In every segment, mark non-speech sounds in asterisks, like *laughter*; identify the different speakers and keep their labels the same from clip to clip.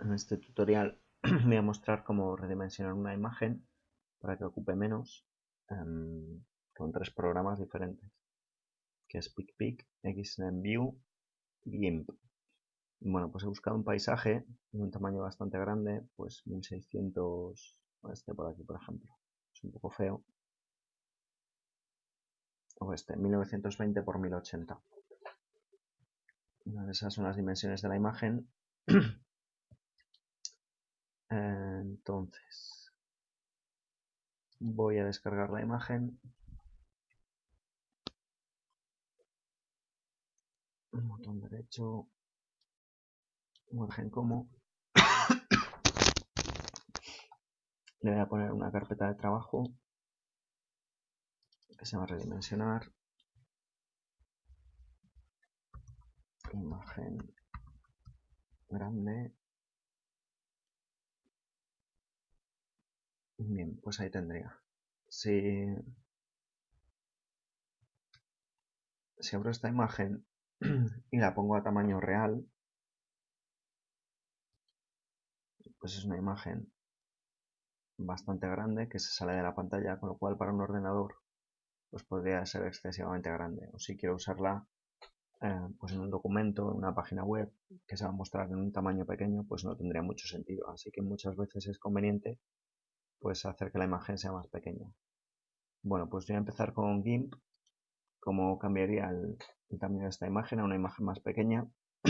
Speaker 1: En este tutorial *clears throat* voy a mostrar cómo redimensionar una imagen para que ocupe menos em, con tres programas diferentes, que es PicPic, XNView y GIMP. Bueno, pues he buscado un paisaje de un tamaño bastante grande, pues 1600, este por aquí por ejemplo, es un poco feo, o este, 1920 por 1080. Esas son las dimensiones de la imagen. *clears throat* Entonces, voy a descargar la imagen. Botón derecho. Imagen como. Le voy a poner una carpeta de trabajo que se va a redimensionar. Imagen grande. Bien, pues ahí tendría. Si, si abro esta imagen *clears throat* y la pongo a tamaño real, pues es una imagen bastante grande que se sale de la pantalla, con lo cual para un ordenador pues podría ser excesivamente grande. O si quiero usarla eh, pues en un documento, en una página web que se va a mostrar en un tamaño pequeño, pues no tendría mucho sentido. Así que muchas veces es conveniente pues hacer que la imagen sea más pequeña. Bueno, pues voy a empezar con GIMP, cómo cambiaría el, tamaño de esta imagen a una imagen más pequeña. *clears throat*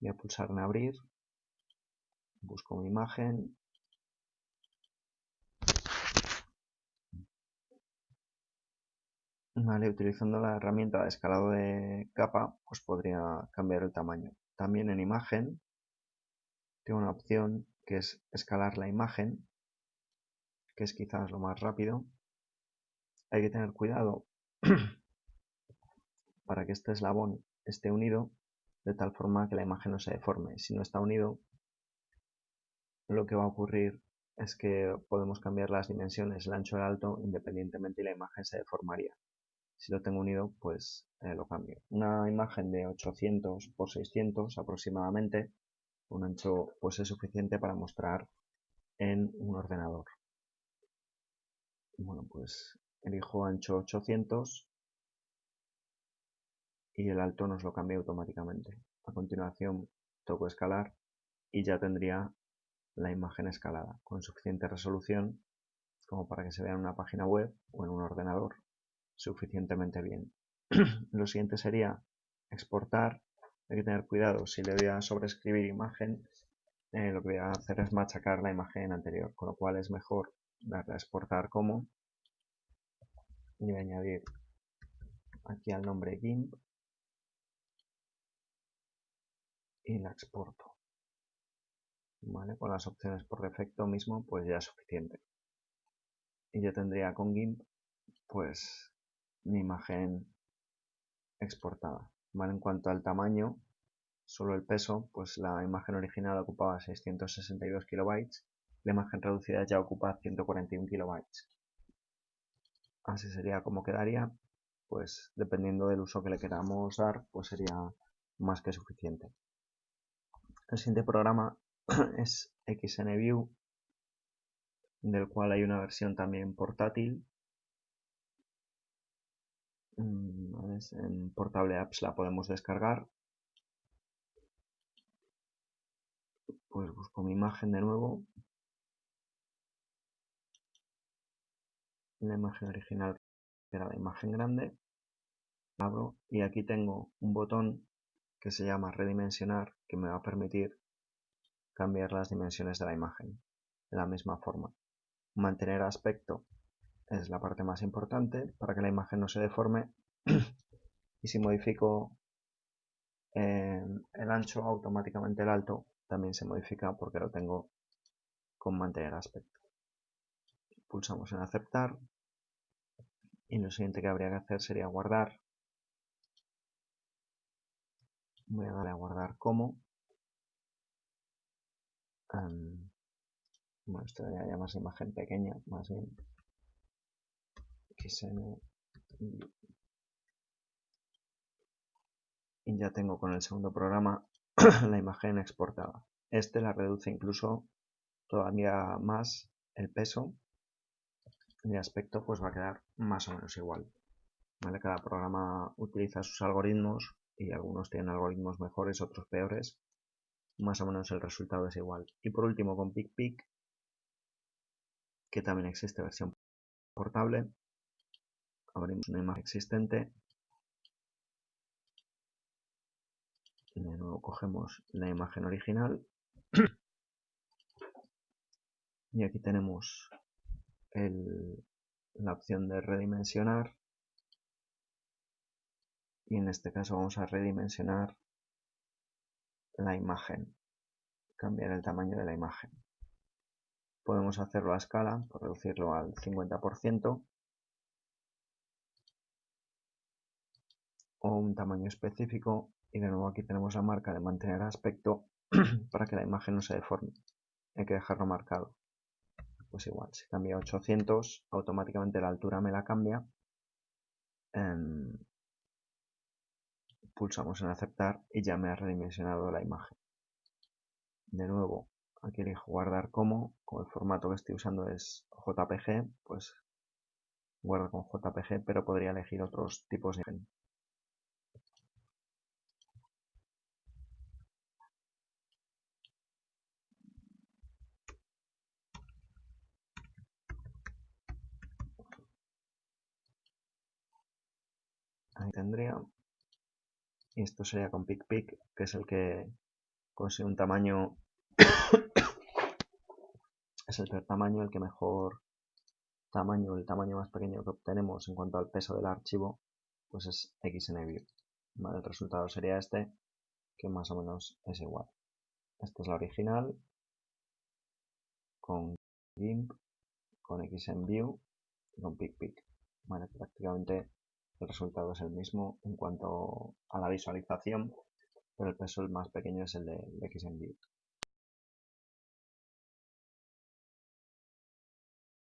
Speaker 1: voy a pulsar en abrir, busco mi imagen, Vale, utilizando la herramienta de escalado de capa, pues podría cambiar el tamaño. También en imagen tengo una opción que es escalar la imagen, que es quizás lo más rápido. Hay que tener cuidado *clears throat* para que este eslabón esté unido de tal forma que la imagen no se deforme. Si no está unido, lo que va a ocurrir es que podemos cambiar las dimensiones, el ancho y el alto, independientemente y la imagen se deformaría. Si lo tengo unido, pues eh, lo cambio. Una imagen de 800 por 600 aproximadamente un ancho pues es suficiente para mostrar en un ordenador. Bueno, pues elijo ancho 800 y el alto nos lo cambia automáticamente. A continuación toco escalar y ya tendría la imagen escalada con suficiente resolución como para que se vea en una página web o en un ordenador suficientemente bien. *clears throat* lo siguiente sería exportar hay que tener cuidado, si le voy a sobreescribir imagen, eh, lo que voy a hacer es machacar la imagen anterior, con lo cual es mejor darle a exportar como y voy a añadir aquí al nombre GIMP y la exporto. ¿Vale? Con las opciones por defecto mismo, pues ya es suficiente. Y yo tendría con GIMP, pues, mi imagen exportada. En cuanto al tamaño, solo el peso, pues la imagen original ocupaba 662 kilobytes, la imagen reducida ya ocupa 141 kilobytes. Así sería como quedaría, pues dependiendo del uso que le queramos dar, pues sería más que suficiente. El siguiente programa *clears throat* es XNView, del cual hay una versión también portátil En Portable Apps la podemos descargar. Pues busco mi imagen de nuevo. La imagen original era la imagen grande. Abro y aquí tengo un botón que se llama redimensionar que me va a permitir cambiar las dimensiones de la imagen de la misma forma. Mantener aspecto es la parte más importante para que la imagen no se deforme *clears throat* y si modifico eh, el ancho automáticamente el alto también se modifica porque lo tengo con mantener aspecto. Pulsamos en aceptar y lo siguiente que habría que hacer sería guardar. Voy a darle a guardar como. Bueno, esto debería llamarse imagen pequeña más bien ya tengo con el segundo programa *clears throat* la imagen exportada. Este la reduce incluso todavía más el peso el aspecto pues va a quedar más o menos igual. Cada programa utiliza sus algoritmos y algunos tienen algoritmos mejores, otros peores. Más o menos el resultado es igual. Y por último con PicPic, que también existe versión portable, abrimos una imagen existente de nuevo cogemos la imagen original. Y aquí tenemos la opción de redimensionar. Y en este caso vamos a redimensionar la imagen cambiar el tamaño de la imagen. Podemos hacerlo a escala por reducirlo al 50% o un tamaño específico y de nuevo aquí tenemos la marca de mantener aspecto *clears throat* para que la imagen no se deforme. Hay que dejarlo marcado. Pues igual, si cambia a 800 automáticamente la altura me la cambia. Em, pulsamos en aceptar y ya me ha redimensionado la imagen. De nuevo aquí elijo guardar como como el formato que estoy usando es JPG pues guardo con JPG pero podría elegir otros tipos de imagen ahí tendría. Y esto sería con PicPic que es el que consigue un tamaño *coughs* es el peor tamaño el que mejor tamaño el tamaño más pequeño que obtenemos en cuanto al peso del archivo pues es XNView vale, el resultado sería este que más o menos es igual. Esta es la original con GIMP con XNView y con PicPic vale, prácticamente el resultado es el mismo en cuanto a la visualización, pero el peso el más pequeño es el de, de.